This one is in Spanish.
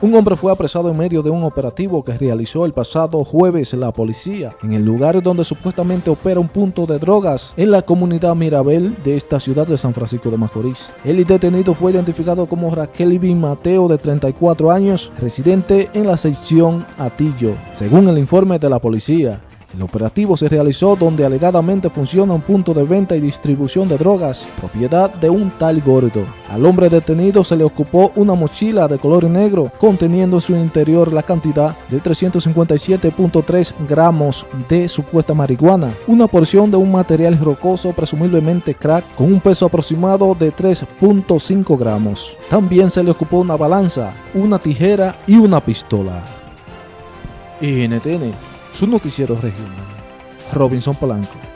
Un hombre fue apresado en medio de un operativo que realizó el pasado jueves la policía en el lugar donde supuestamente opera un punto de drogas en la comunidad Mirabel de esta ciudad de San Francisco de Macorís. El detenido fue identificado como Raquel Ibin Mateo de 34 años, residente en la sección Atillo, según el informe de la policía. El operativo se realizó donde alegadamente funciona un punto de venta y distribución de drogas, propiedad de un tal gordo. Al hombre detenido se le ocupó una mochila de color negro conteniendo en su interior la cantidad de 357.3 gramos de supuesta marihuana, una porción de un material rocoso presumiblemente crack con un peso aproximado de 3.5 gramos. También se le ocupó una balanza, una tijera y una pistola. NTN su noticiero regional. Robinson Polanco.